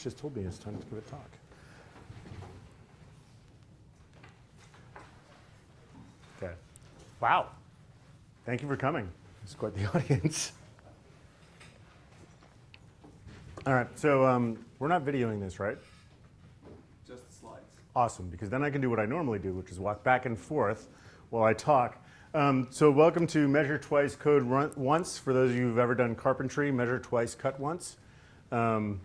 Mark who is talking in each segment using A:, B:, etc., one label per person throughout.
A: just told me it's time to give a talk. Okay. Wow. Thank you for coming. It's quite the audience. All right, so um, we're not videoing this, right?
B: Just the slides.
A: Awesome, because then I can do what I normally do, which is walk back and forth while I talk. Um, so welcome to Measure Twice, Code run Once. For those of you who've ever done carpentry, measure twice, cut once. Um,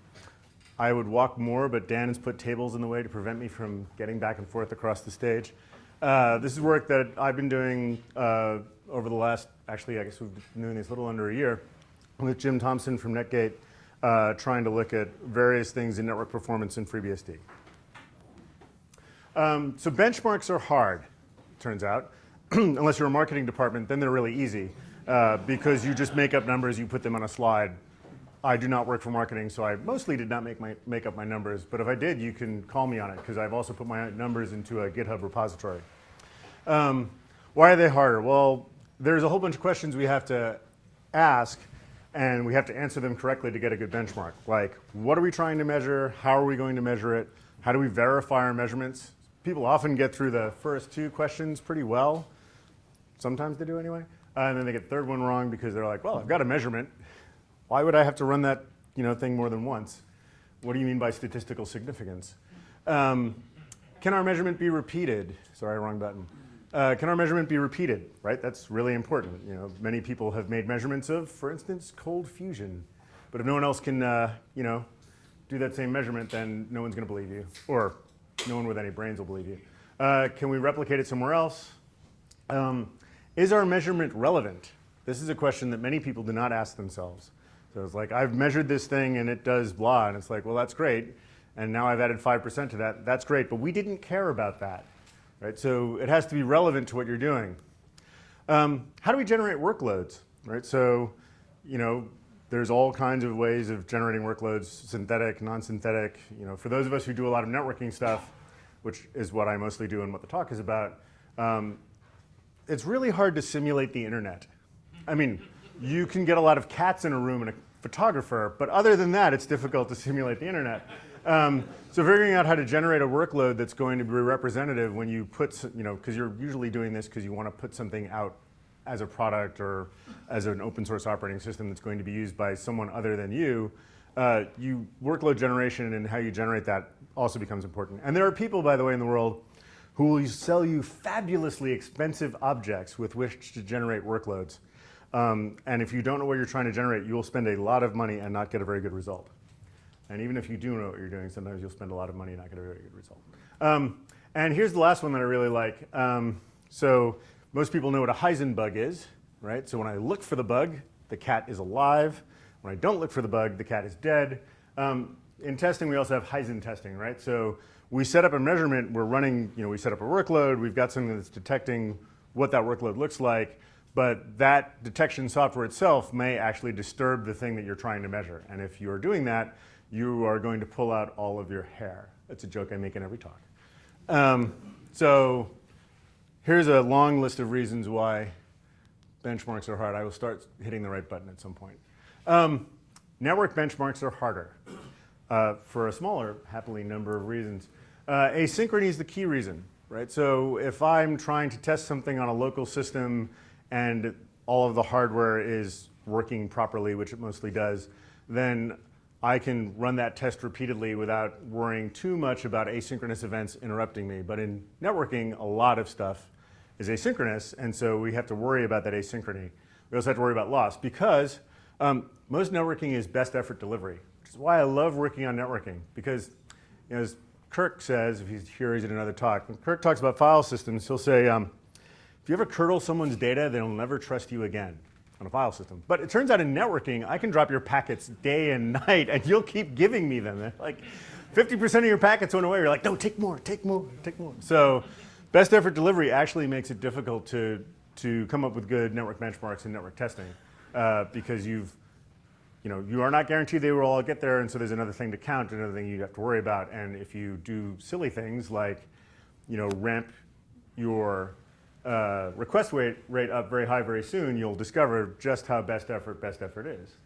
A: I would walk more, but Dan has put tables in the way to prevent me from getting back and forth across the stage. Uh, this is work that I've been doing uh, over the last, actually, I guess we've been doing this little under a year with Jim Thompson from Netgate, uh, trying to look at various things in network performance in FreeBSD. Um, so benchmarks are hard, turns out. Unless you're a marketing department, then they're really easy uh, because you just make up numbers, you put them on a slide. I do not work for marketing, so I mostly did not make, my, make up my numbers. But if I did, you can call me on it because I've also put my numbers into a GitHub repository. Um, why are they harder? Well, there's a whole bunch of questions we have to ask and we have to answer them correctly to get a good benchmark. Like, what are we trying to measure? How are we going to measure it? How do we verify our measurements? People often get through the first two questions pretty well. Sometimes they do anyway. Uh, and then they get the third one wrong because they're like, well, I've got a measurement. Why would I have to run that you know, thing more than once? What do you mean by statistical significance? Um, can our measurement be repeated? Sorry, wrong button. Uh, can our measurement be repeated, right? That's really important. You know, many people have made measurements of, for instance, cold fusion. But if no one else can, uh, you know, do that same measurement, then no one's going to believe you. Or no one with any brains will believe you. Uh, can we replicate it somewhere else? Um, is our measurement relevant? This is a question that many people do not ask themselves. It's like, I've measured this thing and it does blah. And it's like, well, that's great. And now I've added 5% to that. That's great. But we didn't care about that. Right? So it has to be relevant to what you're doing. Um, how do we generate workloads? Right? So, you know, there's all kinds of ways of generating workloads, synthetic, non-synthetic. You know, for those of us who do a lot of networking stuff, which is what I mostly do and what the talk is about, um, it's really hard to simulate the internet. I mean, you can get a lot of cats in a room and a photographer, but other than that, it's difficult to simulate the internet. Um, so figuring out how to generate a workload that's going to be representative when you put, you know, because you're usually doing this because you want to put something out as a product or as an open source operating system that's going to be used by someone other than you, uh, you workload generation and how you generate that also becomes important. And there are people, by the way, in the world who will sell you fabulously expensive objects with which to generate workloads. Um, and if you don't know what you're trying to generate, you will spend a lot of money and not get a very good result. And even if you do know what you're doing, sometimes you'll spend a lot of money and not get a very good result. Um, and here's the last one that I really like. Um, so most people know what a Heisenbug is, right? So when I look for the bug, the cat is alive. When I don't look for the bug, the cat is dead. Um, in testing, we also have Heisen testing, right? So we set up a measurement, we're running, you know, we set up a workload, we've got something that's detecting what that workload looks like, but that detection software itself may actually disturb the thing that you're trying to measure. And if you're doing that, you are going to pull out all of your hair. That's a joke I make in every talk. Um, so here's a long list of reasons why benchmarks are hard. I will start hitting the right button at some point. Um, network benchmarks are harder uh, for a smaller, happily, number of reasons. Uh, asynchrony is the key reason, right? So if I'm trying to test something on a local system and all of the hardware is working properly, which it mostly does, then I can run that test repeatedly without worrying too much about asynchronous events interrupting me. But in networking, a lot of stuff is asynchronous, and so we have to worry about that asynchrony. We also have to worry about loss because um, most networking is best effort delivery, which is why I love working on networking because, you know, as Kirk says, if he's here, he's in another talk. When Kirk talks about file systems, he'll say, um, if you ever curdle someone's data, they'll never trust you again on a file system. But it turns out in networking, I can drop your packets day and night, and you'll keep giving me them. like 50% of your packets went away. You're like, no, take more, take more, take more. So best effort delivery actually makes it difficult to, to come up with good network benchmarks and network testing uh, because you've, you know, you are not guaranteed they will all get there, and so there's another thing to count, another thing you have to worry about. And if you do silly things like, you know, ramp your uh, request rate, rate up very high very soon, you'll discover just how best effort best effort is.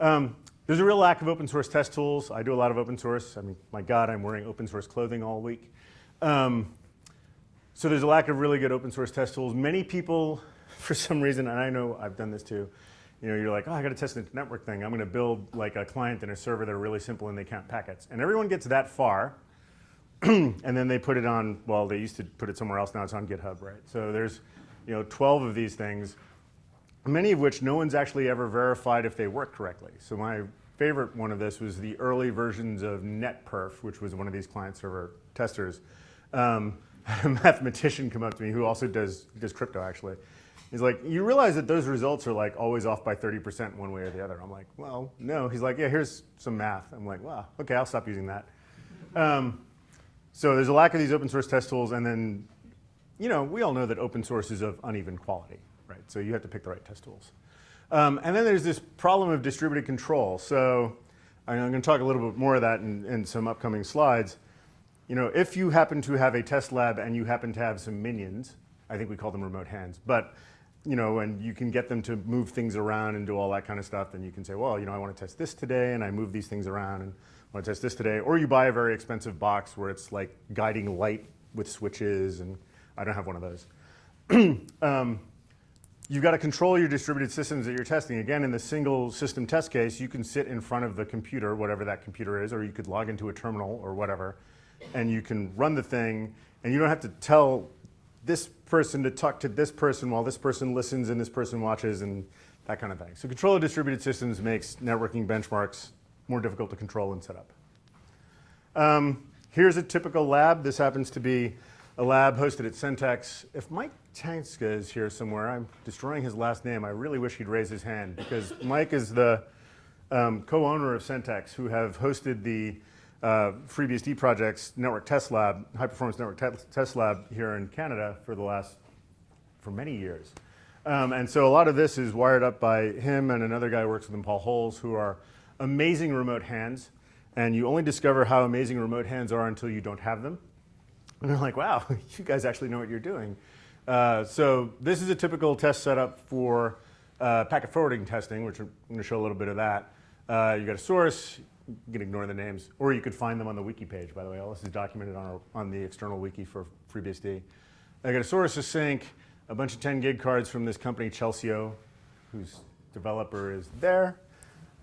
A: Um, there's a real lack of open source test tools. I do a lot of open source. I mean, my God, I'm wearing open source clothing all week. Um, so there's a lack of really good open source test tools. Many people, for some reason, and I know I've done this too, you know, you're like, oh, I got to test the network thing. I'm going to build like a client and a server that are really simple and they count packets. And everyone gets that far, and then they put it on, well, they used to put it somewhere else, now it's on GitHub, right? So there's, you know, 12 of these things, many of which no one's actually ever verified if they work correctly. So my favorite one of this was the early versions of NetPerf, which was one of these client server testers. Um, a mathematician come up to me who also does, does crypto actually. He's like, you realize that those results are like always off by 30% one way or the other. I'm like, well, no. He's like, yeah, here's some math. I'm like, wow, okay, I'll stop using that. Um, so there's a lack of these open source test tools, and then, you know, we all know that open source is of uneven quality, right? So you have to pick the right test tools. Um, and then there's this problem of distributed control. So I'm going to talk a little bit more of that in, in some upcoming slides. You know, if you happen to have a test lab and you happen to have some minions, I think we call them remote hands, but you know, and you can get them to move things around and do all that kind of stuff, then you can say, well, you know, I want to test this today, and I move these things around, and want to test this today. Or you buy a very expensive box where it's like guiding light with switches, and I don't have one of those. um, you've got to control your distributed systems that you're testing. Again, in the single system test case, you can sit in front of the computer, whatever that computer is, or you could log into a terminal or whatever, and you can run the thing, and you don't have to tell this person to talk to this person while this person listens and this person watches and that kind of thing. So control of distributed systems makes networking benchmarks more difficult to control and set up. Um, here's a typical lab. This happens to be a lab hosted at Sentex. If Mike Tancsa is here somewhere, I'm destroying his last name. I really wish he'd raise his hand because Mike is the um, co-owner of Sentex who have hosted the uh, FreeBSD projects network test lab, high performance network te test lab here in Canada for the last, for many years. Um, and so a lot of this is wired up by him and another guy who works with him, Paul Holes, who are amazing remote hands. And you only discover how amazing remote hands are until you don't have them. And they're like, wow, you guys actually know what you're doing. Uh, so this is a typical test setup for uh, packet forwarding testing, which I'm going to show a little bit of that. Uh, you got a source, you can ignore the names, or you could find them on the wiki page, by the way. All this is documented on, our, on the external wiki for FreeBSD. I got a source, a sink, a bunch of 10 gig cards from this company, Chelsio, whose developer is there,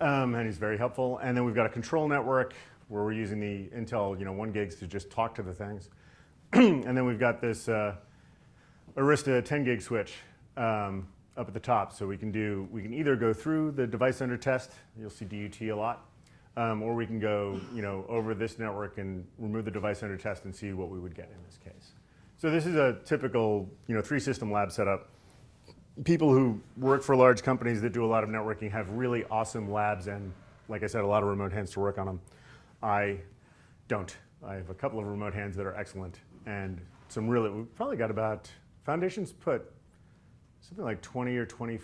A: um, and he's very helpful. And then we've got a control network where we're using the Intel you know, 1 gigs to just talk to the things. and then we've got this uh, Arista 10 gig switch um, up at the top. So we can do, we can either go through the device under test, you'll see DUT a lot, um, or we can go you know, over this network and remove the device under test and see what we would get in this case. So this is a typical you know, three system lab setup. People who work for large companies that do a lot of networking have really awesome labs and, like I said, a lot of remote hands to work on them. I don't. I have a couple of remote hands that are excellent and some really, we've probably got about, Foundation's put something like 20 or 20,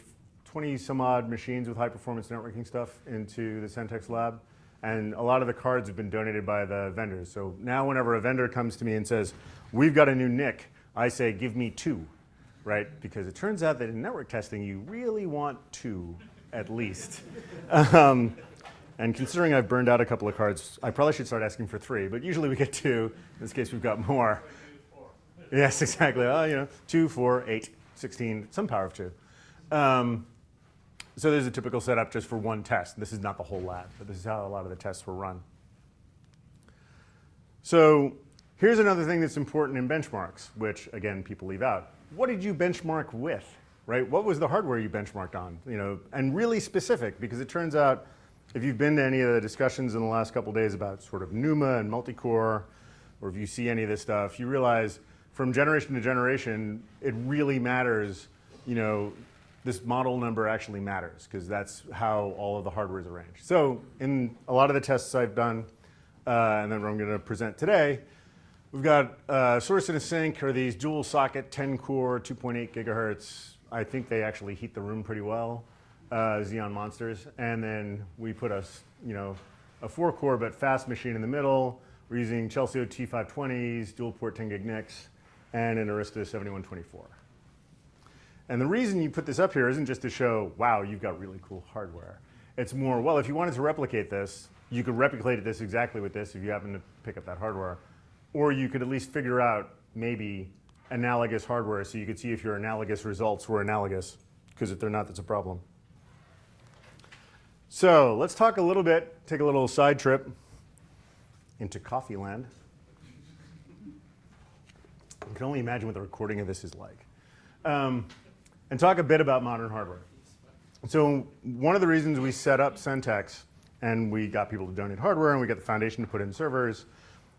A: 20 some odd machines with high performance networking stuff into the Sentex lab. And a lot of the cards have been donated by the vendors. So now whenever a vendor comes to me and says, we've got a new NIC, I say, give me two, right? Because it turns out that in network testing, you really want two at least. um, and considering I've burned out a couple of cards, I probably should start asking for three, but usually we get two. In this case, we've got more. Yes, exactly. Oh, you know, two, four, eight, 16, some power of two. Um, so there's a typical setup just for one test. This is not the whole lab, but this is how a lot of the tests were run. So here's another thing that's important in benchmarks, which again, people leave out. What did you benchmark with, right? What was the hardware you benchmarked on? You know, and really specific, because it turns out if you've been to any of the discussions in the last couple days about sort of NUMA and multi-core, or if you see any of this stuff, you realize from generation to generation, it really matters, you know, this model number actually matters because that's how all of the hardware is arranged. So in a lot of the tests I've done, uh, and then what I'm going to present today, we've got uh, source and a sink are these dual socket 10 core 2.8 gigahertz. I think they actually heat the room pretty well, uh, Xeon monsters. And then we put a, you know, a four core but fast machine in the middle. We're using Chelsio T520s, dual port 10 gig NICs, and an Arista 7124. And the reason you put this up here isn't just to show, wow, you've got really cool hardware. It's more, well, if you wanted to replicate this, you could replicate this exactly with this if you happen to pick up that hardware. Or you could at least figure out maybe analogous hardware so you could see if your analogous results were analogous, because if they're not, that's a problem. So let's talk a little bit, take a little side trip into coffee land. You can only imagine what the recording of this is like. Um, and talk a bit about modern hardware. So one of the reasons we set up Sentex and we got people to donate hardware and we got the foundation to put in servers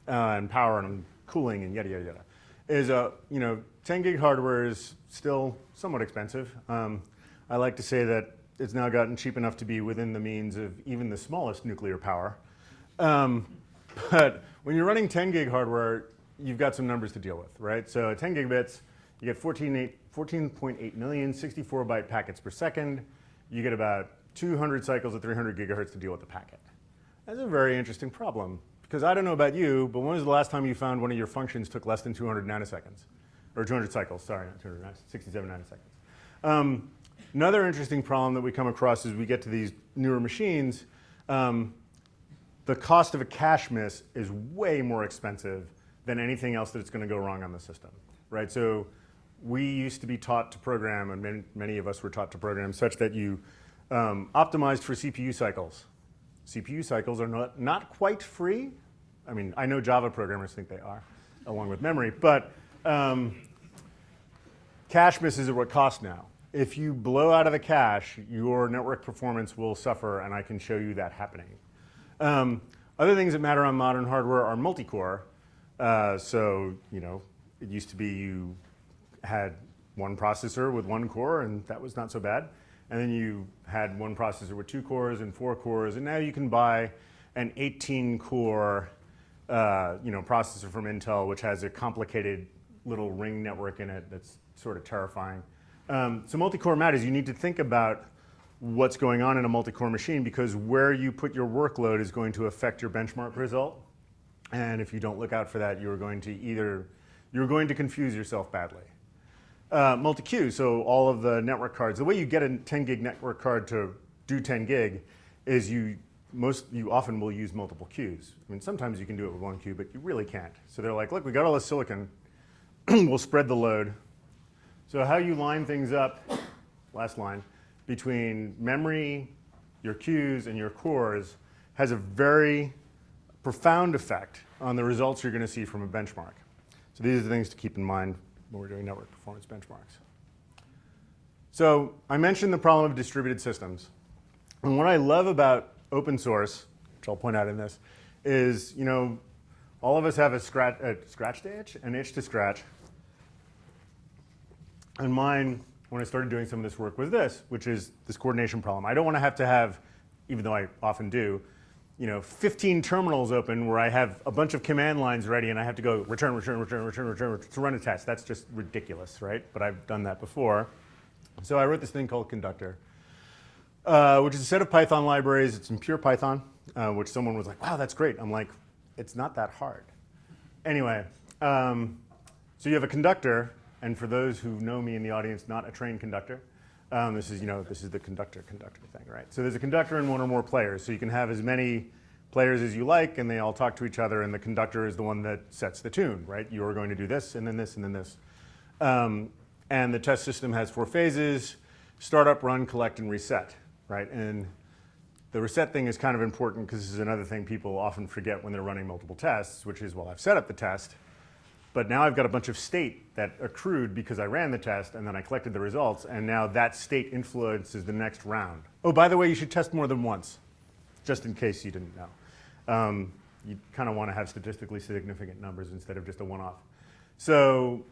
A: uh, and power and cooling and yada, yada, yada, is, uh, you know, 10 gig hardware is still somewhat expensive. Um, I like to say that it's now gotten cheap enough to be within the means of even the smallest nuclear power. Um, but when you're running 10 gig hardware, you've got some numbers to deal with, right? So 10 gigabits, you get 14.8 million 64 byte packets per second. You get about 200 cycles at 300 gigahertz to deal with the packet. That's a very interesting problem because I don't know about you, but when was the last time you found one of your functions took less than 200 nanoseconds? Or 200 cycles, sorry, not 200, 67 nanoseconds. Um, another interesting problem that we come across as we get to these newer machines, um, the cost of a cache miss is way more expensive than anything else that's going to go wrong on the system, right? So we used to be taught to program, and many, many of us were taught to program such that you um, optimized for CPU cycles. CPU cycles are not, not quite free. I mean, I know Java programmers think they are, along with memory, but um, cache misses are what cost now. If you blow out of the cache, your network performance will suffer, and I can show you that happening. Um, other things that matter on modern hardware are multi-core. Uh, so, you know, it used to be you had one processor with one core, and that was not so bad. And then you had one processor with two cores and four cores, and now you can buy an 18-core uh, you know, processor from Intel, which has a complicated little ring network in it that's sort of terrifying. Um, so multi-core matters. You need to think about what's going on in a multi-core machine because where you put your workload is going to affect your benchmark result. And if you don't look out for that, you're going to either, you're going to confuse yourself badly. Uh, multi-queue, so all of the network cards. The way you get a 10 gig network card to do 10 gig is you most you often will use multiple queues. I mean, sometimes you can do it with one queue, but you really can't. So they're like, look, we got all this silicon. we'll spread the load. So how you line things up, last line, between memory, your queues, and your cores has a very profound effect on the results you're going to see from a benchmark. So these are the things to keep in mind when we're doing network performance benchmarks. So I mentioned the problem of distributed systems. And what I love about open source, which I'll point out in this, is, you know, all of us have a scratch, a scratch to itch, an itch to scratch. And mine, when I started doing some of this work, was this, which is this coordination problem. I don't want to have to have, even though I often do, you know, 15 terminals open where I have a bunch of command lines ready and I have to go return, return, return, return, return, to run a test. That's just ridiculous, right? But I've done that before. So I wrote this thing called Conductor, uh, which is a set of Python libraries. It's in pure Python, uh, which someone was like, wow, that's great. I'm like, it's not that hard. Anyway, um, so you have a conductor, and for those who know me in the audience, not a trained conductor, um, this is, you know, this is the conductor-conductor thing, right? So there's a conductor and one or more players. So you can have as many players as you like, and they all talk to each other, and the conductor is the one that sets the tune, right? You're going to do this, and then this, and then this. Um, and the test system has four phases, startup, run, collect, and reset, right? And the reset thing is kind of important because this is another thing people often forget when they're running multiple tests, which is, well, I've set up the test, but now I've got a bunch of state that accrued because I ran the test and then I collected the results, and now that state influences the next round. Oh, by the way, you should test more than once, just in case you didn't know. Um, you kind of want to have statistically significant numbers instead of just a one-off. So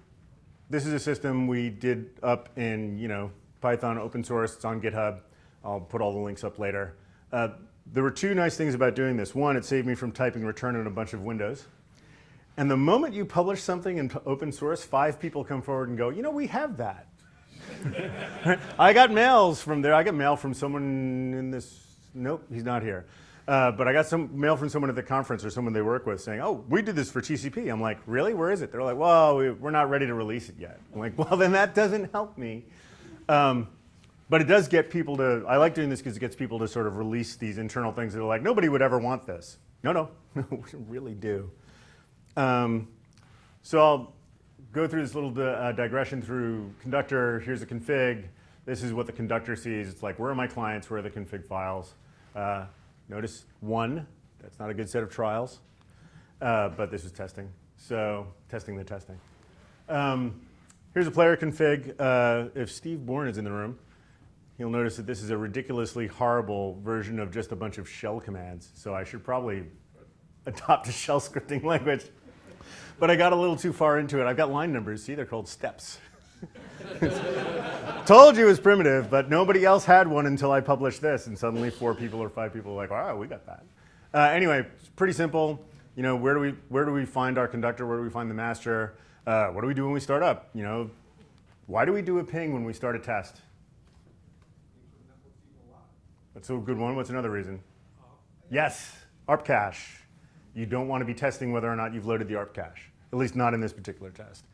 A: this is a system we did up in you know Python open source. It's on GitHub. I'll put all the links up later. Uh, there were two nice things about doing this. One, it saved me from typing return in a bunch of windows. And the moment you publish something in open source, five people come forward and go, you know, we have that. I got mails from there. I got mail from someone in this, nope, he's not here. Uh, but I got some mail from someone at the conference or someone they work with saying, oh, we did this for TCP. I'm like, really? Where is it? They're like, well, we, are not ready to release it yet. I'm like, well, then that doesn't help me. Um, but it does get people to, I like doing this because it gets people to sort of release these internal things that are like, nobody would ever want this. No, no, no, we really do. Um, so I'll go through this little uh, digression through conductor. Here's a config. This is what the conductor sees. It's like, where are my clients? Where are the config files? Uh, notice one, that's not a good set of trials, uh, but this is testing. So testing the testing. Um, here's a player config. Uh, if Steve Bourne is in the room, you'll notice that this is a ridiculously horrible version of just a bunch of shell commands. So I should probably adopt a shell scripting language. But I got a little too far into it. I've got line numbers. See, they're called steps. Told you it was primitive, but nobody else had one until I published this, and suddenly four people or five people are like, wow, we got that. Uh, anyway, it's pretty simple. You know, where do we where do we find our conductor? Where do we find the master? Uh, what do we do when we start up? You know, why do we do a ping when we start a test? That's a good one. What's another reason? Yes, ARP cache. You don't want to be testing whether or not you've loaded the ARP cache, at least not in this particular test.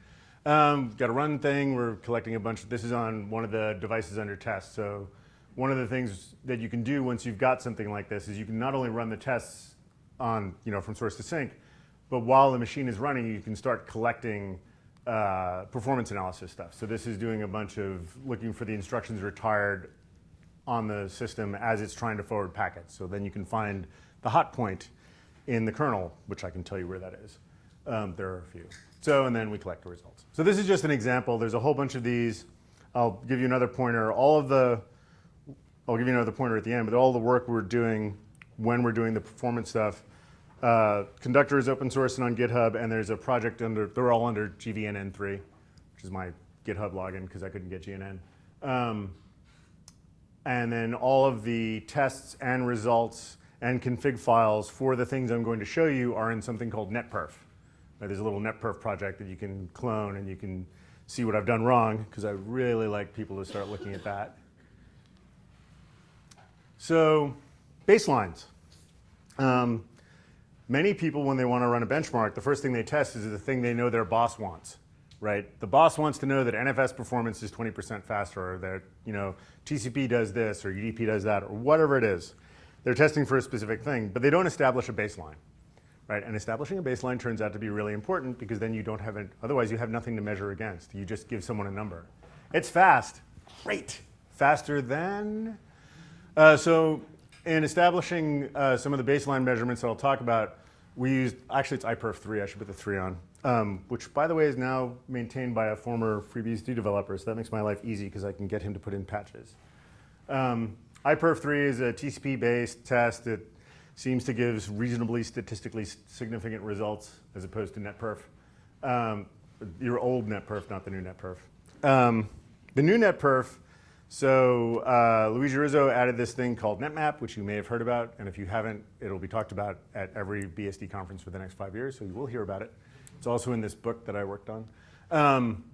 A: Um, got a run thing. We're collecting a bunch. Of, this is on one of the devices under test. So one of the things that you can do once you've got something like this is you can not only run the tests on, you know, from source to sync, but while the machine is running, you can start collecting uh, performance analysis stuff. So this is doing a bunch of looking for the instructions retired on the system as it's trying to forward packets. So then you can find the hot point in the kernel, which I can tell you where that is. Um, there are a few. So, and then we collect the results. So this is just an example. There's a whole bunch of these. I'll give you another pointer. All of the, I'll give you another pointer at the end, but all the work we're doing when we're doing the performance stuff, uh, Conductor is open source and on GitHub, and there's a project under, they're all under GVNN3, which is my GitHub login because I couldn't get GNN. Um, and then all of the tests and results and config files for the things I'm going to show you are in something called netperf. Uh, There's a little netperf project that you can clone and you can see what I've done wrong because I really like people to start looking at that. So baselines. Um, many people, when they want to run a benchmark, the first thing they test is the thing they know their boss wants, right? The boss wants to know that NFS performance is 20% faster, or that you know TCP does this, or UDP does that, or whatever it is. They're testing for a specific thing, but they don't establish a baseline, right? And establishing a baseline turns out to be really important because then you don't have it. Otherwise, you have nothing to measure against. You just give someone a number. It's fast, great, faster than. Uh, so in establishing uh, some of the baseline measurements that I'll talk about, we used, actually it's iPerf 3, I should put the 3 on, um, which by the way is now maintained by a former FreeBSD developer, so that makes my life easy because I can get him to put in patches. Um, iPerf 3 is a TCP-based test that seems to give reasonably statistically significant results as opposed to NetPerf. Um, your old NetPerf, not the new NetPerf. Um, the new NetPerf, so uh, Luigi Rizzo added this thing called NetMap, which you may have heard about, and if you haven't, it'll be talked about at every BSD conference for the next five years, so you will hear about it. It's also in this book that I worked on. Um,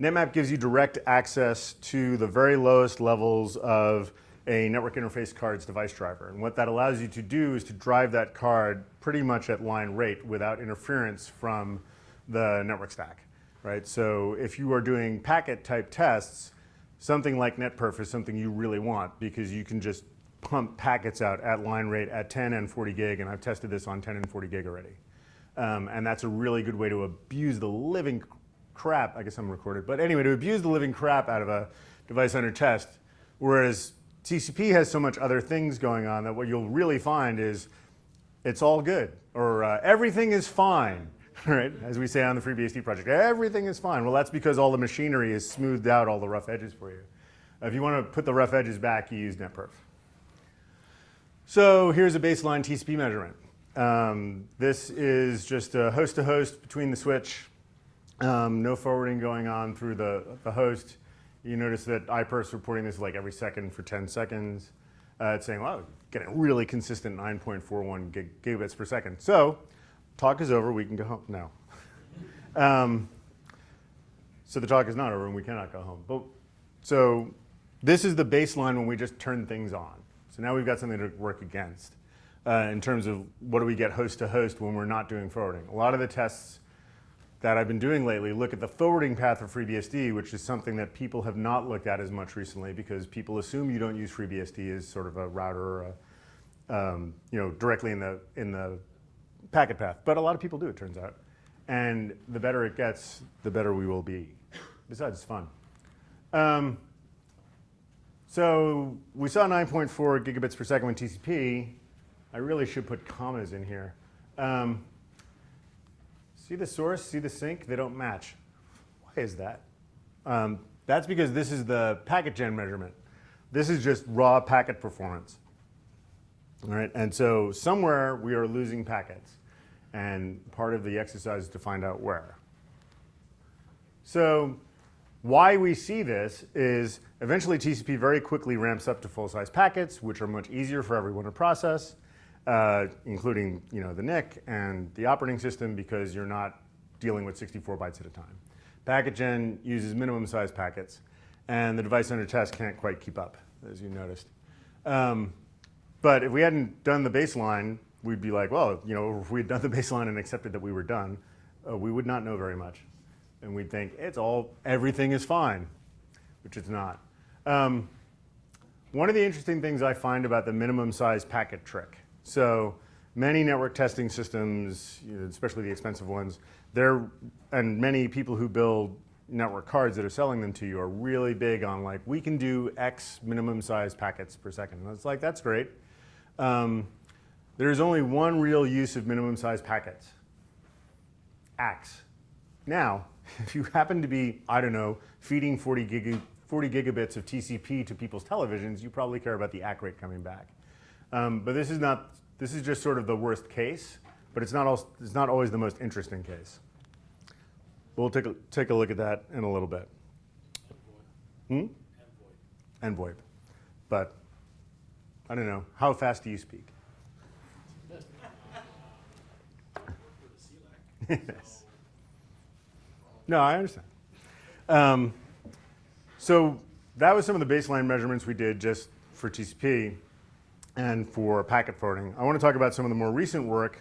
A: NetMap gives you direct access to the very lowest levels of a network interface card's device driver. And what that allows you to do is to drive that card pretty much at line rate without interference from the network stack, right? So if you are doing packet type tests, something like NetPerf is something you really want because you can just pump packets out at line rate at 10 and 40 gig, and I've tested this on 10 and 40 gig already. Um, and that's a really good way to abuse the living crap, I guess I'm recorded, but anyway, to abuse the living crap out of a device under test, whereas TCP has so much other things going on that what you'll really find is it's all good, or uh, everything is fine, right? As we say on the FreeBSD project, everything is fine. Well, that's because all the machinery has smoothed out all the rough edges for you. If you want to put the rough edges back, you use NetPerf. So here's a baseline TCP measurement. Um, this is just a host-to-host -host between the switch. Um, no forwarding going on through the, the host. You notice that iPerf's reporting this like every second for 10 seconds. Uh, it's saying, wow, getting really consistent 9.41 gig gigabits per second. So talk is over, we can go home. No. um, so the talk is not over and we cannot go home. But So this is the baseline when we just turn things on. So now we've got something to work against uh, in terms of what do we get host to host when we're not doing forwarding. A lot of the tests that I've been doing lately look at the forwarding path of FreeBSD, which is something that people have not looked at as much recently because people assume you don't use FreeBSD as sort of a router or a, um, you know, directly in the, in the packet path. But a lot of people do, it turns out. And the better it gets, the better we will be. Besides, it's fun. Um, so we saw 9.4 gigabits per second with TCP. I really should put commas in here. Um, see the source, see the sink? They don't match. Why is that? Um, that's because this is the packet gen measurement. This is just raw packet performance. All right, and so somewhere we are losing packets. And part of the exercise is to find out where. So why we see this is eventually TCP very quickly ramps up to full-size packets, which are much easier for everyone to process, uh, including you know, the NIC and the operating system because you're not dealing with 64 bytes at a time. Packet gen uses minimum size packets, and the device under test can't quite keep up, as you noticed. Um, but if we hadn't done the baseline, we'd be like, well, you know, if we had done the baseline and accepted that we were done, uh, we would not know very much. And we'd think, it's all, everything is fine, which it's not. Um, one of the interesting things I find about the minimum size packet trick, so many network testing systems, especially the expensive ones, they're, and many people who build network cards that are selling them to you are really big on like, we can do X minimum size packets per second. And it's like, that's great. Um, there's only one real use of minimum size packets, ACKs. Now, if you happen to be, I don't know, feeding 40, giga, 40 gigabits of TCP to people's televisions, you probably care about the ACK rate coming back. Um, but this is not, this is just sort of the worst case, but it's not, also, it's not always the most interesting case. We'll take a, take a look at that in a little bit. Hmm? And VoIP. But I don't know, how fast do you speak? yes. No, I understand. Um, so that was some of the baseline measurements we did just for TCP and for packet forwarding. I want to talk about some of the more recent work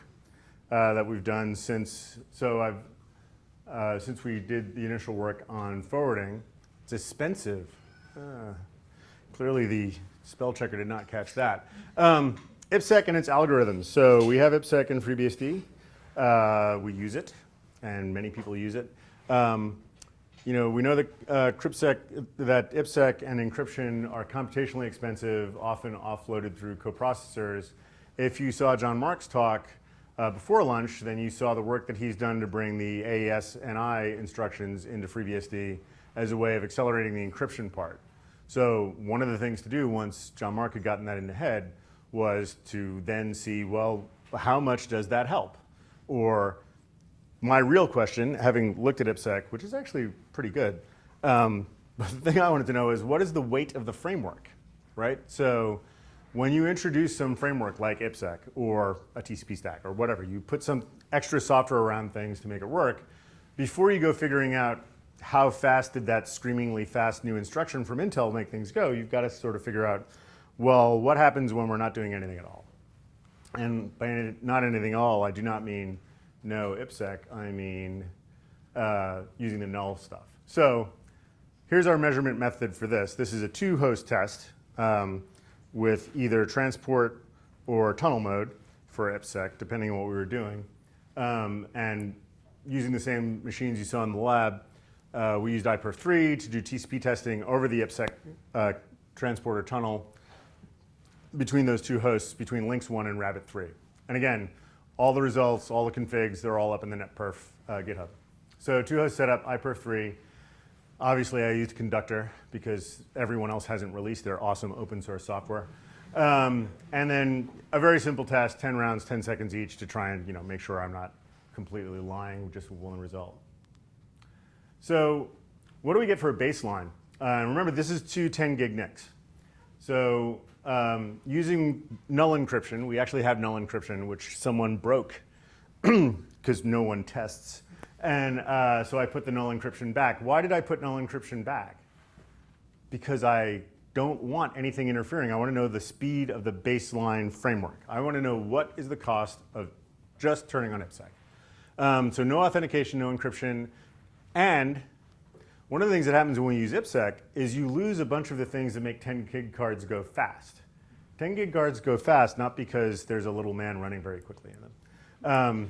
A: uh, that we've done since. So I've uh, since we did the initial work on forwarding. It's expensive. Uh, clearly, the spell checker did not catch that. Um, IPsec and its algorithms. So we have IPsec in FreeBSD. Uh, we use it, and many people use it. Um, you know, we know that uh, CryptSec, that IPsec and encryption are computationally expensive, often offloaded through coprocessors. If you saw John Mark's talk uh, before lunch, then you saw the work that he's done to bring the AES NI instructions into FreeBSD as a way of accelerating the encryption part. So one of the things to do once John Mark had gotten that in the head was to then see, well, how much does that help? Or my real question, having looked at IPsec, which is actually pretty good, um, but the thing I wanted to know is what is the weight of the framework, right? So when you introduce some framework like IPsec or a TCP stack or whatever, you put some extra software around things to make it work, before you go figuring out how fast did that screamingly fast new instruction from Intel make things go, you've got to sort of figure out, well, what happens when we're not doing anything at all? And by not anything at all, I do not mean no IPsec, I mean uh, using the null stuff. So here's our measurement method for this. This is a two-host test um, with either transport or tunnel mode for IPsec, depending on what we were doing. Um, and using the same machines you saw in the lab, uh, we used iPerf3 to do TCP testing over the IPsec uh, transporter tunnel between those two hosts, between Lynx 1 and Rabbit 3. And again, all the results, all the configs, they're all up in the NetPerf uh, GitHub. So two host setup, iPerf3. Obviously, I used Conductor because everyone else hasn't released their awesome open source software. Um, and then a very simple test, 10 rounds, 10 seconds each to try and you know, make sure I'm not completely lying just with one result. So what do we get for a baseline? Uh, remember, this is two 10 gig NICs. So um, using null encryption, we actually have null encryption, which someone broke because no one tests. And uh, so I put the null encryption back. Why did I put null encryption back? Because I don't want anything interfering. I want to know the speed of the baseline framework. I want to know what is the cost of just turning on IPsec. Um, so no authentication, no encryption, and one of the things that happens when you use IPsec is you lose a bunch of the things that make 10 gig cards go fast. 10 gig cards go fast not because there's a little man running very quickly in them, um,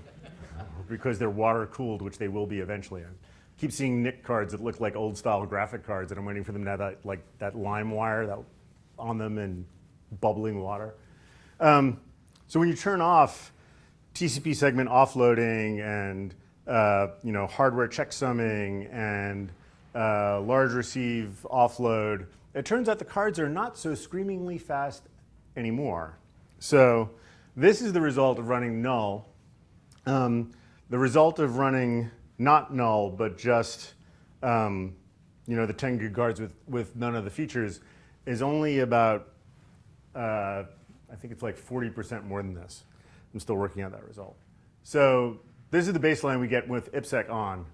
A: because they're water cooled, which they will be eventually. I keep seeing NIC cards that look like old style graphic cards, and I'm waiting for them to have that like that lime wire that on them and bubbling water. Um, so when you turn off TCP segment offloading and uh, you know hardware checksumming and uh, large receive offload, it turns out the cards are not so screamingly fast anymore. So this is the result of running null. Um, the result of running not null, but just um, you know the 10 gig cards with, with none of the features is only about, uh, I think it's like 40% more than this. I'm still working out that result. So this is the baseline we get with IPsec on,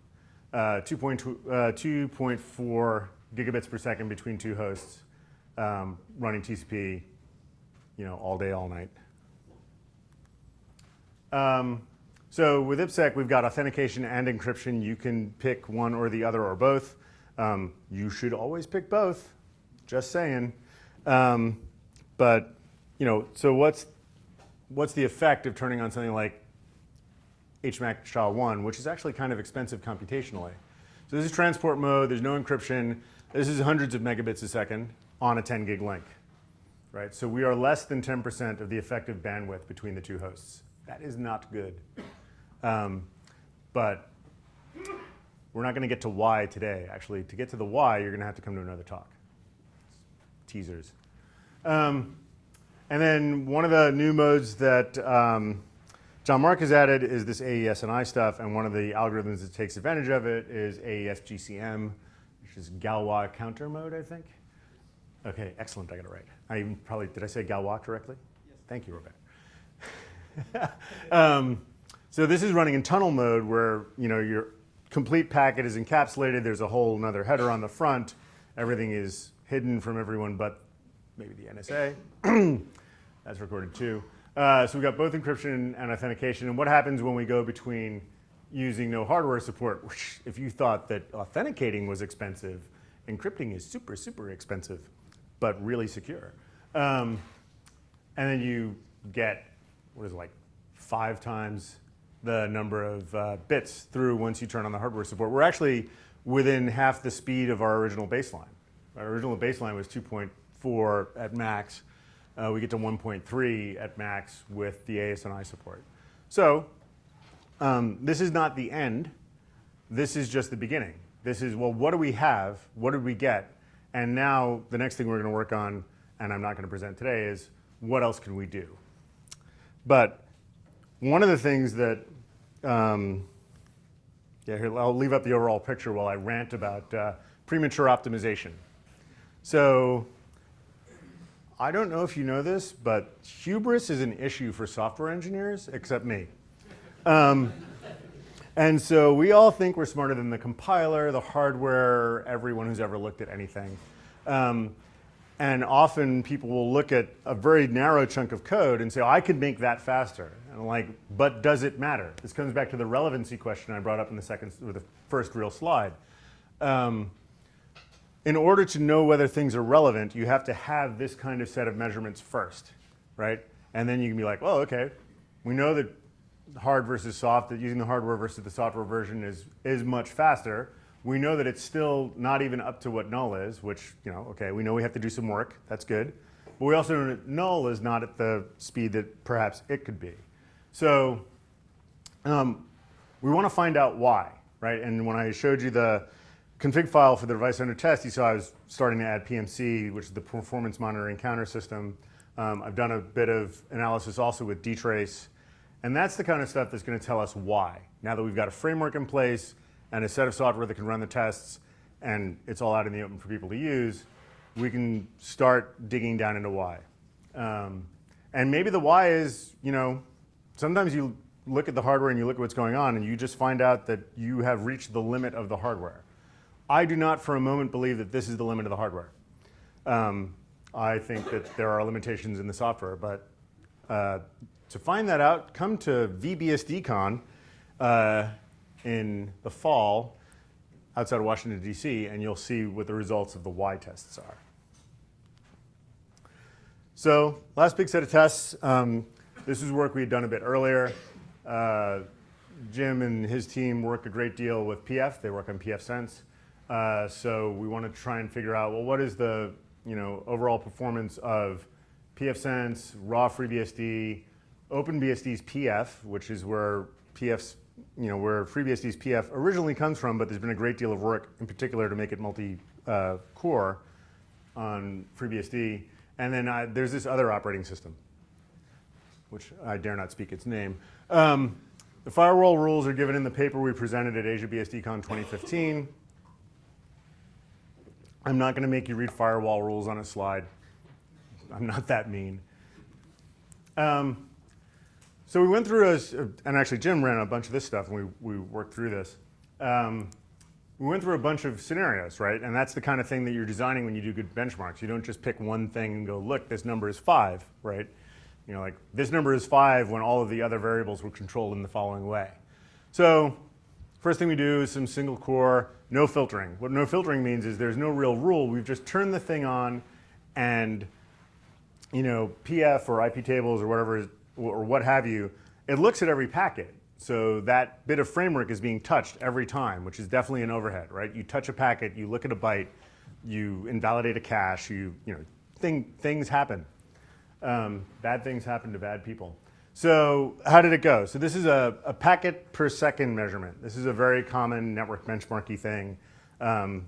A: uh, 2.4 uh, gigabits per second between two hosts, um, running TCP, you know, all day, all night. Um, so with IPsec, we've got authentication and encryption. You can pick one or the other or both. Um, you should always pick both, just saying. Um, but, you know, so what's what's the effect of turning on something like HMAC SHA-1, which is actually kind of expensive computationally. So this is transport mode, there's no encryption. This is hundreds of megabits a second on a 10 gig link, right? So we are less than 10% of the effective bandwidth between the two hosts. That is not good. Um, but we're not going to get to why today. Actually, to get to the why, you're going to have to come to another talk. Teasers. Um, and then one of the new modes that um, John Mark has added is this AES-NI stuff, and one of the algorithms that takes advantage of it is AES GCM, which is Galois counter mode, I think. Okay, excellent, I got it right. I even probably, did I say Galois correctly? Yes. Thank you, Robert. um, so this is running in tunnel mode where, you know, your complete packet is encapsulated, there's a whole another header on the front, everything is hidden from everyone but maybe the NSA. That's recorded too. Uh, so we've got both encryption and authentication. And what happens when we go between using no hardware support, which if you thought that authenticating was expensive, encrypting is super, super expensive, but really secure. Um, and then you get, what is it, like five times the number of uh, bits through once you turn on the hardware support. We're actually within half the speed of our original baseline. Our original baseline was 2.4 at max. Uh, we get to 1.3 at max with the AES-NI support. So um, this is not the end. This is just the beginning. This is, well, what do we have? What did we get? And now the next thing we're going to work on, and I'm not going to present today, is what else can we do? But one of the things that, um, yeah, here, I'll leave up the overall picture while I rant about uh, premature optimization. So I don't know if you know this, but hubris is an issue for software engineers, except me. Um, and so we all think we're smarter than the compiler, the hardware, everyone who's ever looked at anything. Um, and often people will look at a very narrow chunk of code and say, oh, I could make that faster. And I'm like, but does it matter? This comes back to the relevancy question I brought up in the second, or the first real slide. Um, in order to know whether things are relevant, you have to have this kind of set of measurements first, right? And then you can be like, well, okay, we know that hard versus soft, that using the hardware versus the software version is, is much faster. We know that it's still not even up to what null is, which, you know, okay, we know we have to do some work. That's good. But we also know that null is not at the speed that perhaps it could be. So um, we want to find out why, right? And when I showed you the, config file for the device under test, you saw I was starting to add PMC, which is the performance monitoring counter system. Um, I've done a bit of analysis also with dtrace. And that's the kind of stuff that's going to tell us why. Now that we've got a framework in place and a set of software that can run the tests and it's all out in the open for people to use, we can start digging down into why. Um, and maybe the why is, you know, sometimes you look at the hardware and you look at what's going on and you just find out that you have reached the limit of the hardware. I do not for a moment believe that this is the limit of the hardware. Um, I think that there are limitations in the software, but uh, to find that out, come to VBSDCon uh, in the fall outside of Washington, D.C., and you'll see what the results of the Y tests are. So last big set of tests. Um, this is work we had done a bit earlier. Uh, Jim and his team work a great deal with PF. They work on pfSense. Uh, so we want to try and figure out, well, what is the you know, overall performance of pfSense, raw FreeBSD, OpenBSD's PF, which is where PF's, you know, where FreeBSD's PF originally comes from, but there's been a great deal of work in particular to make it multi-core uh, on FreeBSD. And then uh, there's this other operating system, which I dare not speak its name. Um, the firewall rules are given in the paper we presented at AsiaBSDCon 2015. I'm not going to make you read firewall rules on a slide. I'm not that mean. Um, so we went through, a, and actually Jim ran a bunch of this stuff, and we, we worked through this. Um, we went through a bunch of scenarios, right? And that's the kind of thing that you're designing when you do good benchmarks. You don't just pick one thing and go, look, this number is five, right? You know, like this number is five when all of the other variables were controlled in the following way. So first thing we do is some single core, no filtering. What no filtering means is there's no real rule. We've just turned the thing on and, you know, PF or IP tables or whatever, or what have you, it looks at every packet. So that bit of framework is being touched every time, which is definitely an overhead, right? You touch a packet, you look at a byte, you invalidate a cache, you, you know, thing, things happen. Um, bad things happen to bad people. So how did it go? So this is a, a, packet per second measurement. This is a very common network benchmarky thing. Um,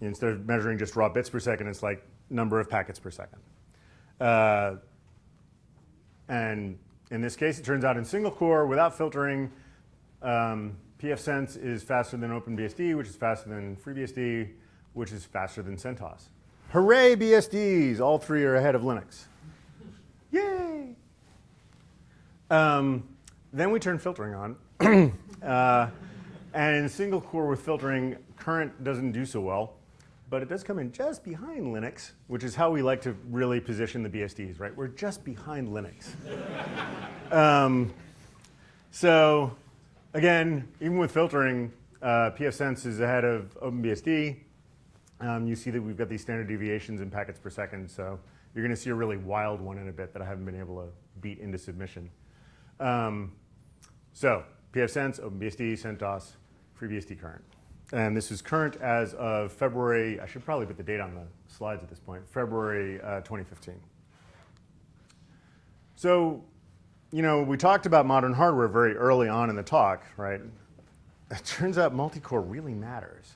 A: instead of measuring just raw bits per second, it's like number of packets per second. Uh, and in this case, it turns out in single core, without filtering, um, pfSense is faster than OpenBSD, which is faster than FreeBSD, which is faster than CentOS. Hooray, BSDs! All three are ahead of Linux. Yay! Um, then we turn filtering on. uh, and in single core with filtering, current doesn't do so well but it does come in just behind Linux, which is how we like to really position the BSDs, right? We're just behind Linux. um, so again, even with filtering, uh, pfSense is ahead of OpenBSD. Um, you see that we've got these standard deviations in packets per second, so you're going to see a really wild one in a bit that I haven't been able to beat into submission. Um, so pfSense, OpenBSD, CentOS, FreeBSD current. And this is current as of February, I should probably put the date on the slides at this point, February uh, 2015. So, you know, we talked about modern hardware very early on in the talk, right? It turns out multi-core really matters,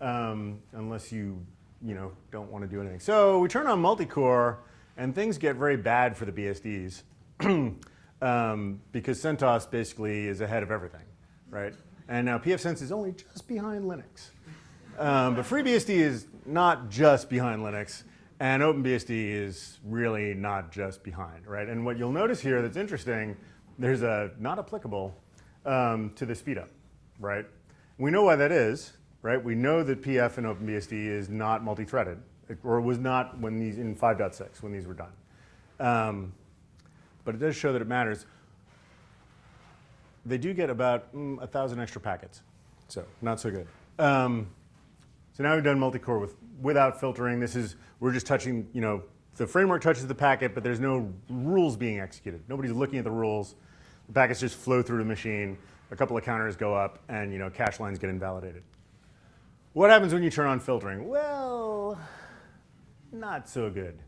A: um, unless you, you know, don't want to do anything. So we turn on multi-core, and things get very bad for the BSDs, um, because CentOS basically is ahead of everything, right? And now pfSense is only just behind Linux. Um, but FreeBSD is not just behind Linux, and OpenBSD is really not just behind, right? And what you'll notice here that's interesting, there's a not applicable um, to the speedup, right? We know why that is, right? We know that PF and OpenBSD is not multi-threaded, or was not when these in 5.6 when these were done. Um, but it does show that it matters they do get about mm, a thousand extra packets, so not so good. Um, so now we've done multi-core with, without filtering. This is, we're just touching, you know, the framework touches the packet, but there's no rules being executed. Nobody's looking at the rules. The packets just flow through the machine. A couple of counters go up, and you know, cache lines get invalidated. What happens when you turn on filtering? Well, not so good.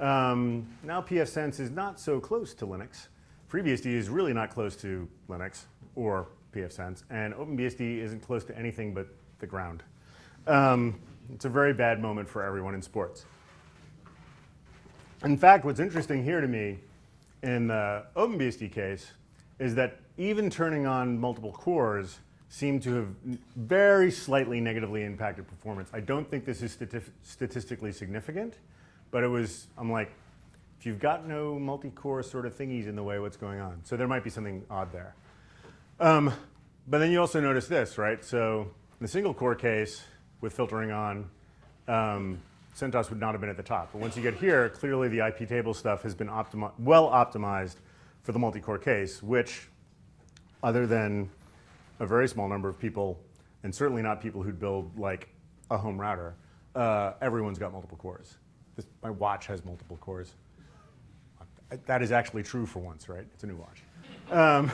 A: Um, now pfSense is not so close to Linux. FreeBSD is really not close to Linux or pfSense, and OpenBSD isn't close to anything but the ground. Um, it's a very bad moment for everyone in sports. In fact, what's interesting here to me in the OpenBSD case is that even turning on multiple cores seemed to have very slightly negatively impacted performance. I don't think this is stati statistically significant, but it was, I'm like, if you've got no multi-core sort of thingies in the way, what's going on? So there might be something odd there. Um, but then you also notice this, right? So in the single core case with filtering on, um, CentOS would not have been at the top. But once you get here, clearly the IP table stuff has been optimi well optimized for the multi-core case, which other than a very small number of people, and certainly not people who'd build like a home router, uh, everyone's got multiple cores. This, my watch has multiple cores. That is actually true for once, right? It's a new watch. Um,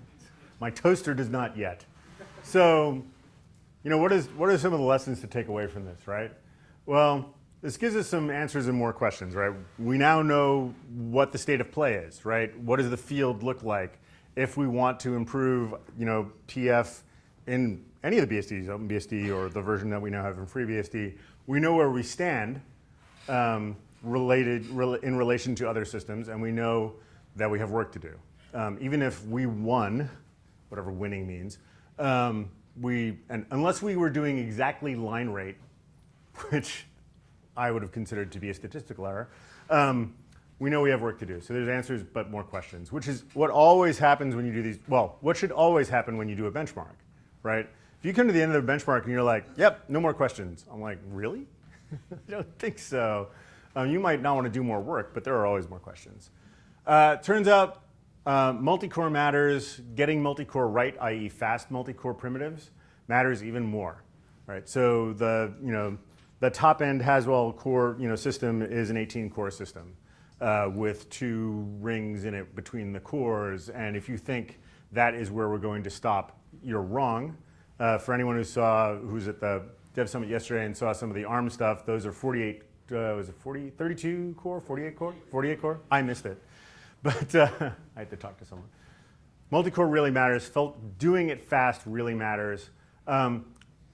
A: my toaster does not yet. So, you know, what, is, what are some of the lessons to take away from this, right? Well, this gives us some answers and more questions, right? We now know what the state of play is, right? What does the field look like? If we want to improve, you know, PF in any of the BSDs, OpenBSD or the version that we now have in FreeBSD, we know where we stand um, related rel in relation to other systems, and we know that we have work to do. Um, even if we won, whatever winning means, um, we and unless we were doing exactly line rate, which I would have considered to be a statistical error, um, we know we have work to do. So there's answers, but more questions, which is what always happens when you do these. Well, what should always happen when you do a benchmark, right? If you come to the end of the benchmark and you're like, "Yep, no more questions," I'm like, "Really? I don't think so." Um, you might not want to do more work, but there are always more questions. Uh, turns out uh, multi-core matters, getting multi-core right, i.e. fast multi-core primitives, matters even more, right? So the, you know, the top end Haswell core you know, system is an 18 core system uh, with two rings in it between the cores. And if you think that is where we're going to stop, you're wrong. Uh, for anyone who saw, who's at the Dev Summit yesterday and saw some of the ARM stuff, those are 48 uh, was it 40, 32 core, 48 core, 48 core? I missed it, but uh, I had to talk to someone. Multi-core really matters. Felt doing it fast really matters. Um,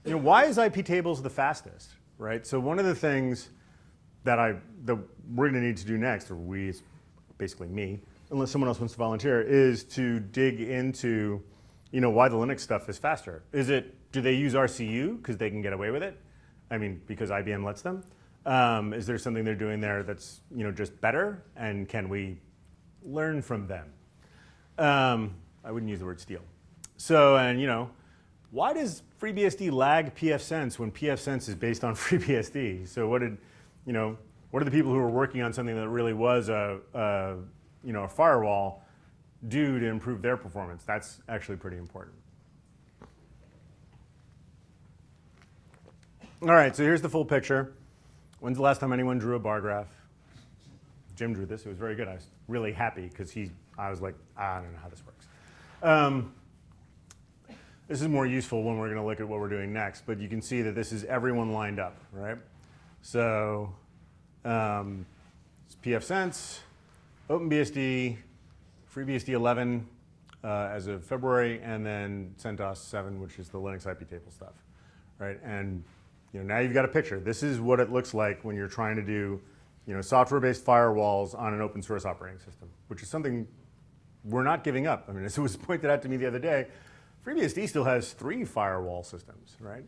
A: you know, why is IP tables the fastest, right? So one of the things that I that we're going to need to do next, or we, basically me, unless someone else wants to volunteer, is to dig into, you know, why the Linux stuff is faster. Is it do they use RCU because they can get away with it? I mean, because IBM lets them. Um, is there something they're doing there that's you know just better, and can we learn from them? Um, I wouldn't use the word steal. So, and you know, why does FreeBSD lag pfSense when pfSense is based on FreeBSD? So, what did you know? What are the people who were working on something that really was a, a you know a firewall do to improve their performance? That's actually pretty important. All right, so here's the full picture. When's the last time anyone drew a bar graph? Jim drew this. It was very good. I was really happy because he. I was like, I don't know how this works. Um, this is more useful when we're going to look at what we're doing next. But you can see that this is everyone lined up, right? So um, it's pfSense, OpenBSD, FreeBSD 11 uh, as of February, and then CentOS 7, which is the Linux IP table stuff, right? And you know, now you've got a picture. This is what it looks like when you're trying to do you know, software-based firewalls on an open source operating system, which is something we're not giving up. I mean, as it was pointed out to me the other day, FreeBSD still has three firewall systems, right?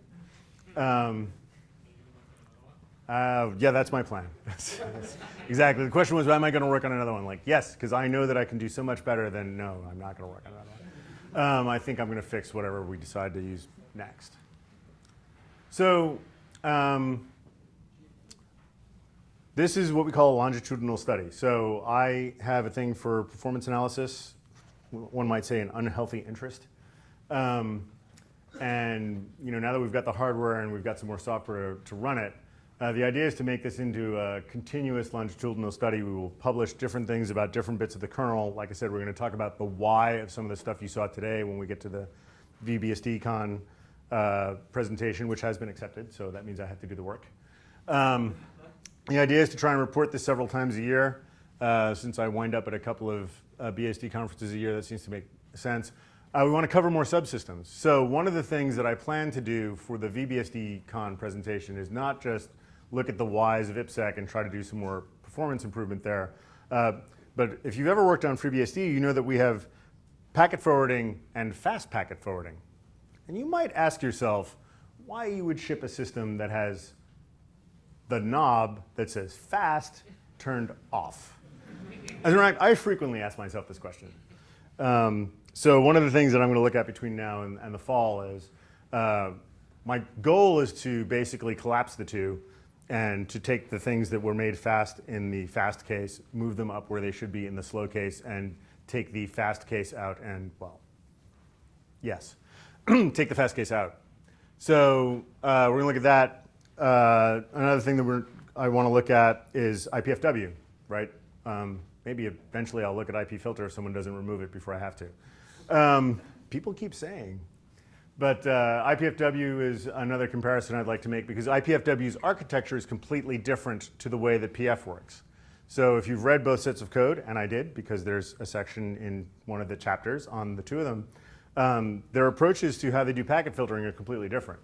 A: Um, uh, yeah, that's my plan. exactly. The question was, am I going to work on another one? Like, yes, because I know that I can do so much better than no, I'm not going to work on another one. Um, I think I'm going to fix whatever we decide to use next. So um, this is what we call a longitudinal study. So I have a thing for performance analysis, one might say an unhealthy interest. Um, and you know, now that we've got the hardware and we've got some more software to run it, uh, the idea is to make this into a continuous longitudinal study. We will publish different things about different bits of the kernel. Like I said, we're going to talk about the why of some of the stuff you saw today when we get to the VBSD VBSDCon uh, presentation, which has been accepted, so that means I have to do the work. Um, the idea is to try and report this several times a year. Uh, since I wind up at a couple of uh, BSD conferences a year, that seems to make sense. Uh, we want to cover more subsystems. So one of the things that I plan to do for the VBSDCon presentation is not just look at the whys of IPsec and try to do some more performance improvement there. Uh, but if you've ever worked on FreeBSD, you know that we have packet forwarding and fast packet forwarding. And you might ask yourself why you would ship a system that has the knob that says fast turned off. As a matter I frequently ask myself this question. Um, so one of the things that I'm going to look at between now and, and the fall is uh, my goal is to basically collapse the two and to take the things that were made fast in the fast case, move them up where they should be in the slow case, and take the fast case out and, well, yes. take the fast case out. So uh, we're going to look at that. Uh, another thing that we're, I want to look at is IPFW, right? Um, maybe eventually I'll look at IP filter if someone doesn't remove it before I have to. Um, people keep saying. But uh, IPFW is another comparison I'd like to make because IPFW's architecture is completely different to the way that PF works. So if you've read both sets of code, and I did because there's a section in one of the chapters on the two of them, um, their approaches to how they do packet filtering are completely different.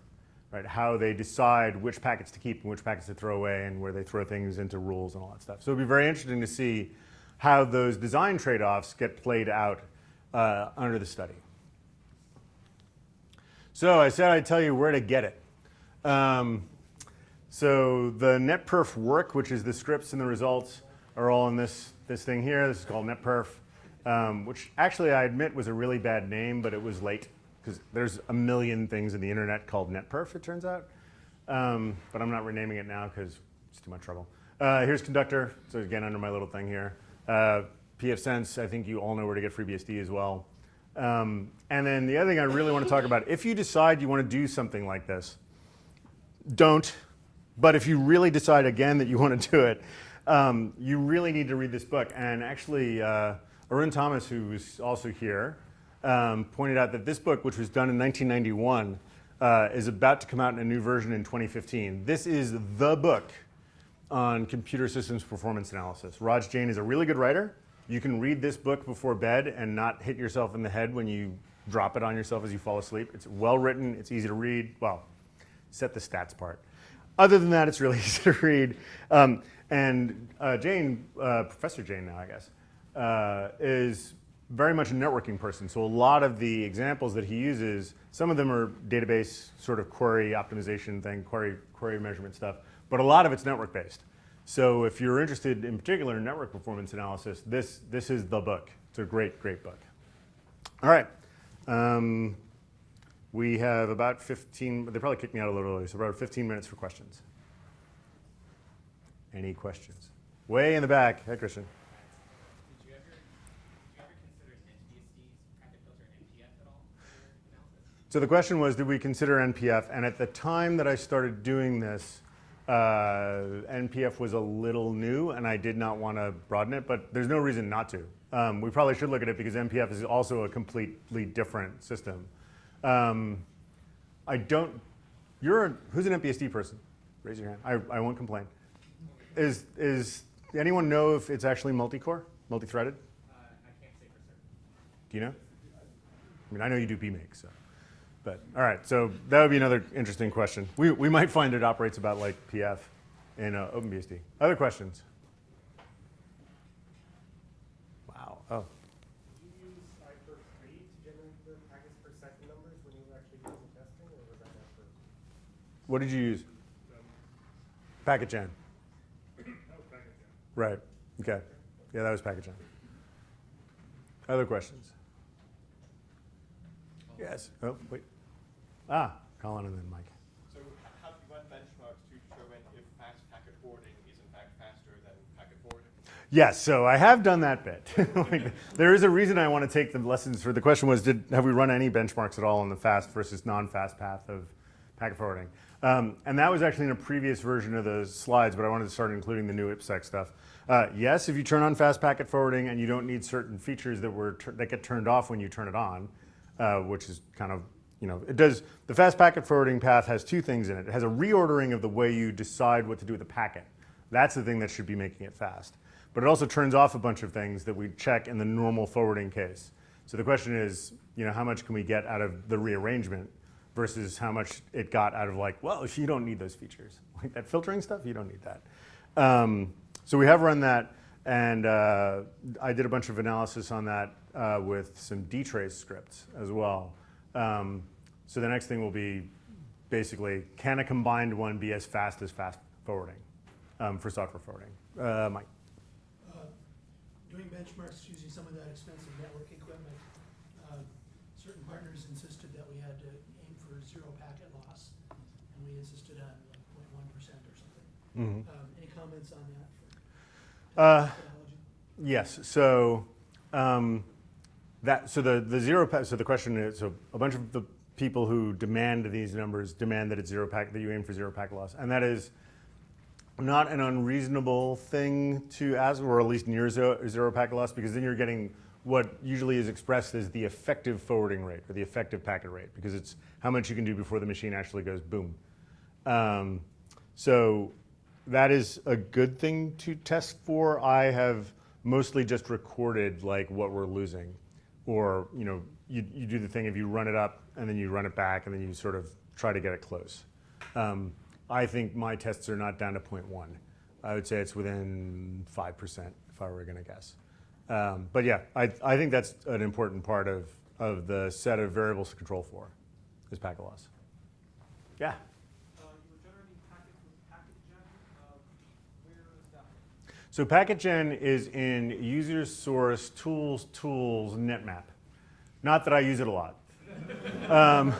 A: Right? How they decide which packets to keep and which packets to throw away and where they throw things into rules and all that stuff. So it'd be very interesting to see how those design trade-offs get played out uh, under the study. So I said I'd tell you where to get it. Um, so the netperf work, which is the scripts and the results, are all in this, this thing here. This is called netperf, um, which actually I admit was a really bad name, but it was late because there's a million things in the internet called netperf, it turns out. Um, but I'm not renaming it now because it's too much trouble. Uh, here's conductor, so again under my little thing here. Uh, pfSense, I think you all know where to get FreeBSD as well. Um, and then the other thing I really want to talk about, if you decide you want to do something like this, don't. But if you really decide again that you want to do it, um, you really need to read this book. And actually, uh, Arun Thomas, who's also here, um, pointed out that this book, which was done in 1991, uh, is about to come out in a new version in 2015. This is the book on computer systems performance analysis. Raj Jain is a really good writer. You can read this book before bed and not hit yourself in the head when you drop it on yourself as you fall asleep. It's well written, it's easy to read. Well, set the stats part. Other than that, it's really easy to read. Um, and uh, Jain, uh, Professor Jane now, I guess, uh, is very much a networking person. So a lot of the examples that he uses, some of them are database sort of query optimization thing, query, query measurement stuff, but a lot of it's network based. So if you're interested in particular in network performance analysis, this, this is the book. It's a great, great book. All right. Um, we have about 15, they probably kicked me out a little early, so about 15 minutes for questions. Any questions? Way in the back. Hey, Christian.
C: Did you ever, did you ever consider NetBSD's packet filter NPF at all for your analysis?
A: So the question was, did we consider NPF? And at the time that I started doing this, uh, NPF was a little new, and I did not want to broaden it, but there's no reason not to. Um, we probably should look at it because NPF is also a completely different system. Um, I don't, you're, a, who's an NetBSD person? Raise your hand. I, I won't complain. Is, is, anyone know if it's actually multi-core, multi-threaded?
C: Uh, I can't say for certain.
A: Do you know? I mean, I know you do BMake, so. But, all right, so that would be another interesting question. We, we might find it operates about like PF in uh, OpenBSD. Other questions? Wow, oh.
D: Did you use Cypher 3 to generate the packets per second numbers when you were actually doing the testing, was?
A: What did you use? Packet Gen. Right, okay. Yeah, that was Packet Gen. Other questions? Yes, oh, wait. Ah, Colin and then Mike.
B: So have you run benchmarks to determine if fast packet forwarding is in fact faster than packet forwarding?
A: Yes, so I have done that bit. like, there is a reason I want to take the lessons for the question was did have we run any benchmarks at all on the fast versus non-fast path of packet forwarding? Um, and that was actually in a previous version of the slides, but I wanted to start including the new IPsec stuff. Uh, yes, if you turn on fast packet forwarding and you don't need certain features that were that get turned off when you turn it on, uh, which is kind of you know, it does, the fast packet forwarding path has two things in it. It has a reordering of the way you decide what to do with the packet. That's the thing that should be making it fast. But it also turns off a bunch of things that we check in the normal forwarding case. So the question is, you know, how much can we get out of the rearrangement versus how much it got out of like, well, you don't need those features. Like that filtering stuff, you don't need that. Um, so we have run that, and uh, I did a bunch of analysis on that uh, with some dtrace scripts as well. Um, so the next thing will be basically, can a combined one be as fast as fast forwarding um, for software forwarding? Uh, Mike.
E: uh, doing benchmarks using some of that expensive network equipment, uh, certain partners insisted that we had to aim for zero packet loss, and we insisted on like 0.1 percent or something.
A: Mhm.
E: Um, Any comments on that
A: Uh,
E: for?
A: Yes. So um, that so the the zero so the question is so a bunch of the people who demand these numbers demand that it's zero packet, that you aim for zero packet loss. And that is not an unreasonable thing to ask, or at least near zero, zero packet loss, because then you're getting what usually is expressed as the effective forwarding rate or the effective packet rate, because it's how much you can do before the machine actually goes boom. Um, so that is a good thing to test for. I have mostly just recorded like what we're losing, or you know, you, you do the thing if you run it up and then you run it back and then you sort of try to get it close. Um, I think my tests are not down to 0.1. I would say it's within 5% if I were going to guess. Um, but yeah, I, I think that's an important part of, of the set of variables to control for, is packet loss. Yeah.
F: Uh, you were generating packets with packet gen, uh, where is that?
A: So PacketGen is in user source tools tools netmap. Not that I use it a lot. um,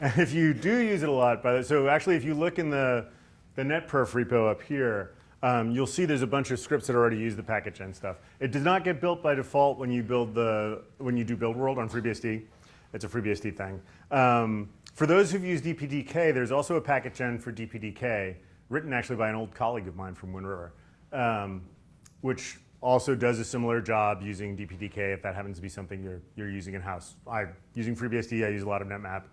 A: and if you do use it a lot, by the, so actually if you look in the, the netperf repo up here, um, you'll see there's a bunch of scripts that already use the PacketGen stuff. It does not get built by default when you build the when you do build world on FreeBSD. It's a FreeBSD thing. Um, for those who've used DPDK, there's also a PacketGen for DPDK, written actually by an old colleague of mine from Wind River. Um, which also does a similar job using DPDK if that happens to be something you're, you're using in-house. I, using FreeBSD, I use a lot of NetMap.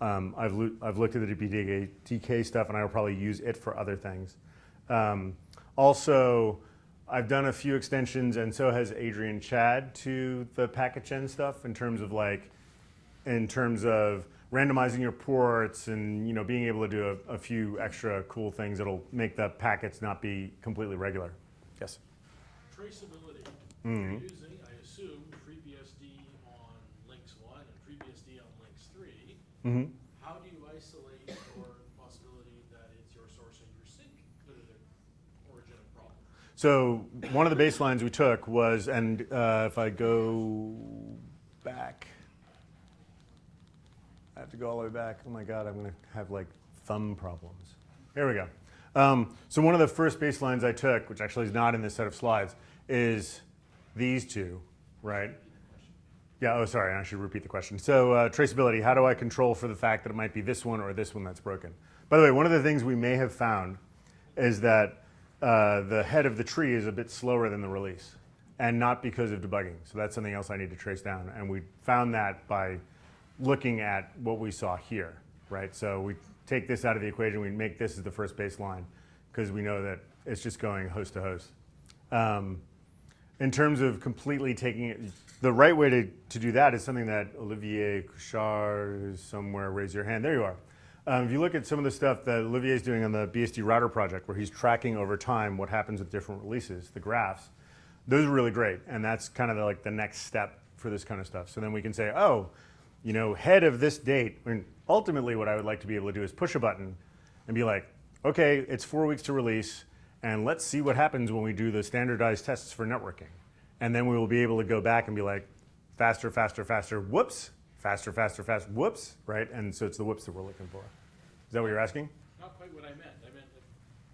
A: Um, I've, loo- I've looked at the DPDK stuff and I will probably use it for other things. Um, also, I've done a few extensions and so has Adrian Chadd to the PacketGen stuff in terms of like, in terms of randomizing your ports and you know being able to do a, a few extra cool things that'll make the packets not be completely regular. Yes.
G: Traceability.
A: Mhm.
G: You're using, I assume, FreeBSD on links one and FreeBSD on links three.
A: Mm-hmm.
G: How do you isolate for the possibility that it's your source and your sink that are the origin of problem?
A: So one of the baselines we took was, and uh, if I go back, I have to go all the way back. Oh my God, I'm going to have like thumb problems. Here we go. Um, so one of the first baselines I took, which actually is not in this set of slides, is these two, right? Yeah, oh, sorry, I should repeat the question. So uh, traceability, how do I control for the fact that it might be this one or this one that's broken? By the way, one of the things we may have found is that uh, the head of the tree is a bit slower than the release, and not because of debugging. So that's something else I need to trace down. And we found that by looking at what we saw here, right? So we take this out of the equation, we make this as the first baseline, because we know that it's just going host to host. Um, in terms of completely taking it, the right way to, to do that is something that Olivier Cochard is somewhere, raise your hand, there you are. Um, if you look at some of the stuff that Olivier is doing on the BSD router project, where he's tracking over time what happens with different releases, the graphs, those are really great. And that's kind of the, like the next step for this kind of stuff. So then we can say, oh, you know, head of this date, I mean, ultimately what I would like to be able to do is push a button and be like, okay, it's four weeks to release, and let's see what happens when we do the standardized tests for networking. And then we will be able to go back and be like, faster, faster, faster, whoops, faster, faster, faster, whoops, right? And so it's the whoops that we're looking for. Is that what you're asking?
G: Not quite what I meant. I meant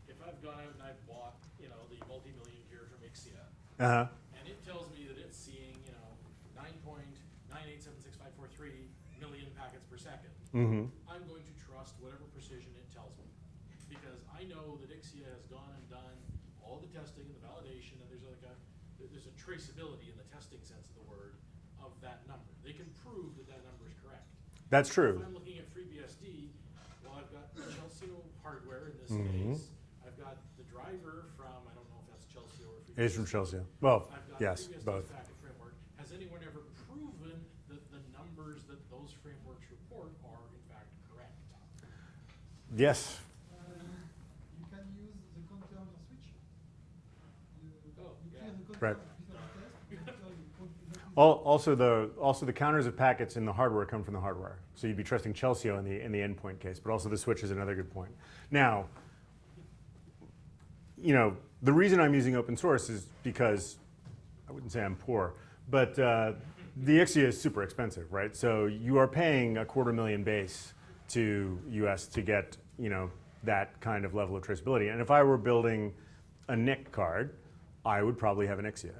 G: if I've gone out and I've bought, you know, the multi-million gear from Ixia,
A: Uh-huh.
G: and it tells me that it's seeing, you know, nine point nine eight seven six five four three million packets per second.
A: Mm-hmm.
G: I'm going to trust whatever precision it tells me. Because I know that Ixia has gone and done all the testing and the validation, and there's like a, that there's a traceability in the testing sense of the word of that number. They can prove that that number is correct.
A: That's
G: If
A: true.
G: I'm looking at FreeBSD, well, I've got Chelsio hardware in this
A: Mhm.
G: case. I've got the driver from, I don't know if that's Chelsio or FreeBSD.
A: It is from Chelsio. Well,
G: I've got
A: yes,
G: FreeBSD's
A: both.
G: packet framework. Has anyone ever proven that the numbers that those frameworks report are in fact correct?
A: Yes.
F: You can use the counter switch. You,
G: Oh,
F: you
G: yeah.
F: clear the
A: Right.
F: counter before the test, you enter your code exactly.
A: Al- Also, the also the counters of packets in the hardware come from the hardware, so you'd be trusting Chelsio in the in the endpoint case. But also the switch is another good point. Now, you know, the reason I'm using open source is because I wouldn't say I'm poor, but uh, the Ixia is super expensive, right? So you are paying a quarter million base to US to get you know that kind of level of traceability. And if I were building a NIC card, I would probably have an Ixia.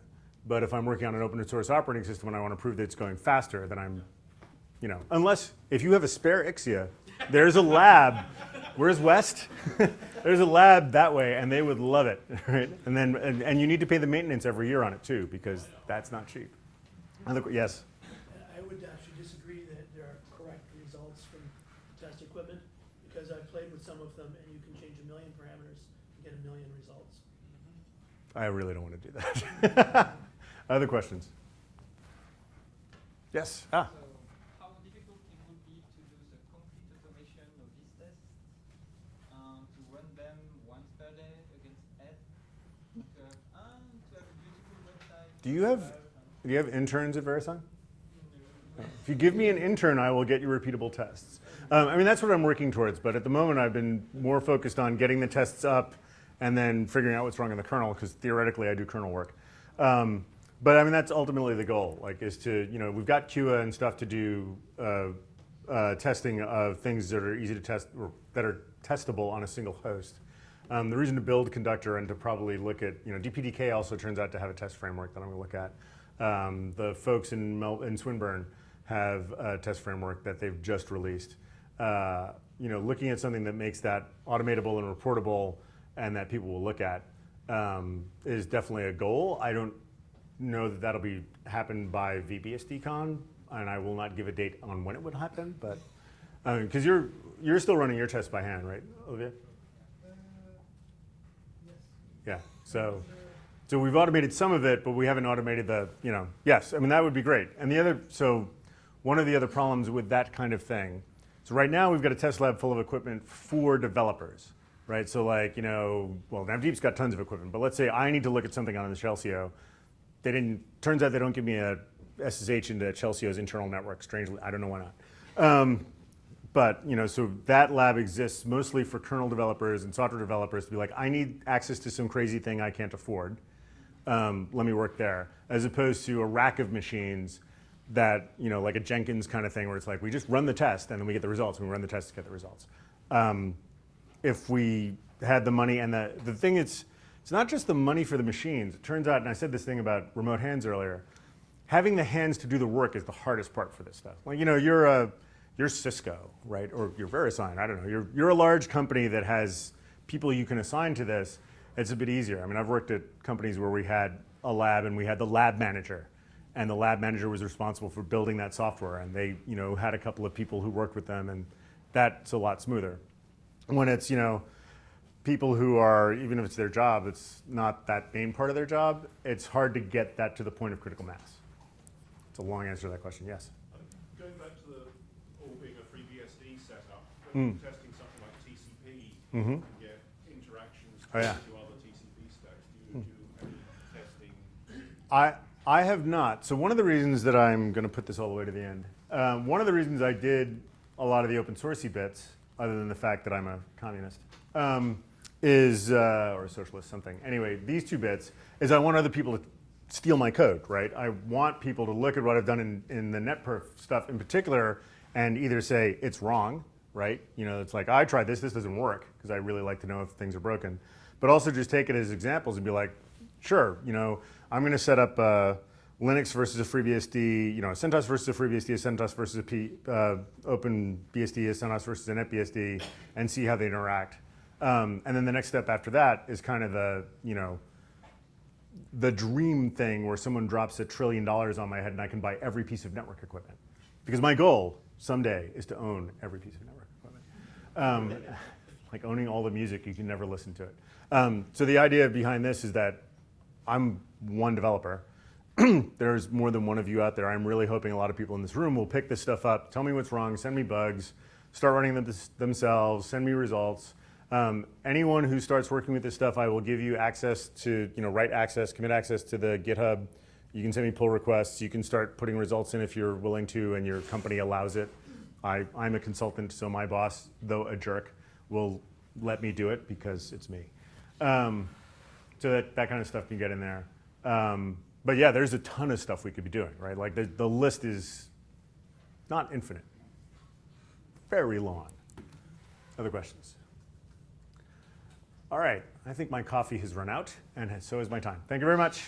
A: But if I'm working on an open source operating system and I want to prove that it's going faster, then I'm, you know, unless if you have a spare Ixia, there's a lab. Where's West? there's a lab that way, and they would love it, right? And then, and, and you need to pay the maintenance every year on it too, because that's not cheap. Other, yes.
E: I would actually disagree that there are correct results from test equipment, because I've played with some of them, and you can change a million parameters and get a million results.
A: I really don't want to do that. Other questions? Yes. Ah.
H: So how difficult it would be to do the complete automation of these tests, to run them once per day against head, to have, uh, to have a beautiful website.
A: Do you have do you have interns at VeriSign? If you give me an intern, I will get you repeatable tests. Um, I mean, that's what I'm working towards. But at the moment, I've been more focused on getting the tests up and then figuring out what's wrong in the kernel, because theoretically, I do kernel work. Um, but I mean, that's ultimately the goal. Like, is to you know, we've got QA and stuff to do uh, uh, testing of things that are easy to test or that are testable on a single host. Um, the reason to build Conductor and to probably look at, you know, DPDK also turns out to have a test framework that I'm going to look at. Um, the folks in, Mel- in Swinburne have a test framework that they've just released. Uh, you know, looking at something that makes that automatable and reportable and that people will look at um, is definitely a goal. I don't know that that'll be happen by VBSDCon, and I will not give a date on when it would happen, but uh, because you're you're still running your tests by hand, right, Olivier? Uh, yes. Yeah. So, so we've automated some of it, but we haven't automated the, you know, yes, I mean, that would be great. And the other, so one of the other problems with that kind of thing, so right now we've got a test lab full of equipment for developers, right? So like, you know, well, NavDeep's got tons of equipment, but let's say I need to look at something on the Chelsio. They didn't, turns out they don't give me a SSH into Chelsio's internal network, strangely. I don't know why not. Um, but you know, so that lab exists mostly for kernel developers and software developers to be like, I need access to some crazy thing I can't afford. Um, let me work there, as opposed to a rack of machines that you know, like a Jenkins kind of thing, where it's like we just run the test and then we get the results. We run the test to get the results. Um, if we had the money and the the thing is, it's not just the money for the machines. It turns out, and I said this thing about remote hands earlier. Having the hands to do the work is the hardest part for this stuff. Like you know, you're a you're Cisco, right? Or you're VeriSign, I don't know. You're, you're a large company that has people you can assign to this. It's a bit easier. I mean, I've worked at companies where we had a lab and we had the lab manager. And the lab manager was responsible for building that software. And they, you know, had a couple of people who worked with them. And that's a lot smoother. When it's, you know, people who are, even if it's their job, it's not that main part of their job, it's hard to get that to the point of critical mass. It's a long answer to that question, yes.
I: Going back to the all being a free BSD setup,
A: Mm.
I: you're testing something like TCP,
A: Mhm.
I: you get interactions
A: Oh, yeah.
I: to other TCP stacks. Do you do any testing?
A: I, I have not. So one of the reasons that I'm going to put this all the way to the end, um, one of the reasons I did a lot of the open sourcey bits, other than the fact that I'm a communist, um, is uh, or a socialist something. Anyway, these two bits is I want other people to steal my code, right? I want people to look at what I've done in, in the NetPerf stuff in particular and either say it's wrong, right? You know, it's like I tried this, this doesn't work because I really like to know if things are broken, but also just take it as examples and be like, sure, you know, I'm going to set up uh, Linux versus a FreeBSD, you know, a CentOS versus a FreeBSD, a CentOS versus a P, uh, OpenBSD, a CentOS versus a NetBSD, and see how they interact. Um, and then the next step after that is kind of the, you know, the dream thing where someone drops a trillion dollars on my head and I can buy every piece of network equipment. Because my goal someday is to own every piece of network equipment. Um, like owning all the music, you can never listen to it. Um, so the idea behind this is that I'm one developer. There's more than one of you out there. I'm really hoping a lot of people in this room will pick this stuff up, tell me what's wrong, send me bugs, start running them themselves, send me results. Um, anyone who starts working with this stuff, I will give you access to, you know, write access, commit access to the GitHub. You can send me pull requests. You can start putting results in if you're willing to and your company allows it. I, I'm a consultant, so my boss, though a jerk, will let me do it because it's me. Um, so that, that kind of stuff can get in there. Um, but yeah, there's a ton of stuff we could be doing, right? Like the, the list is not infinite, very long. Other questions? All right, I think my coffee has run out, and so has my time. Thank you very much.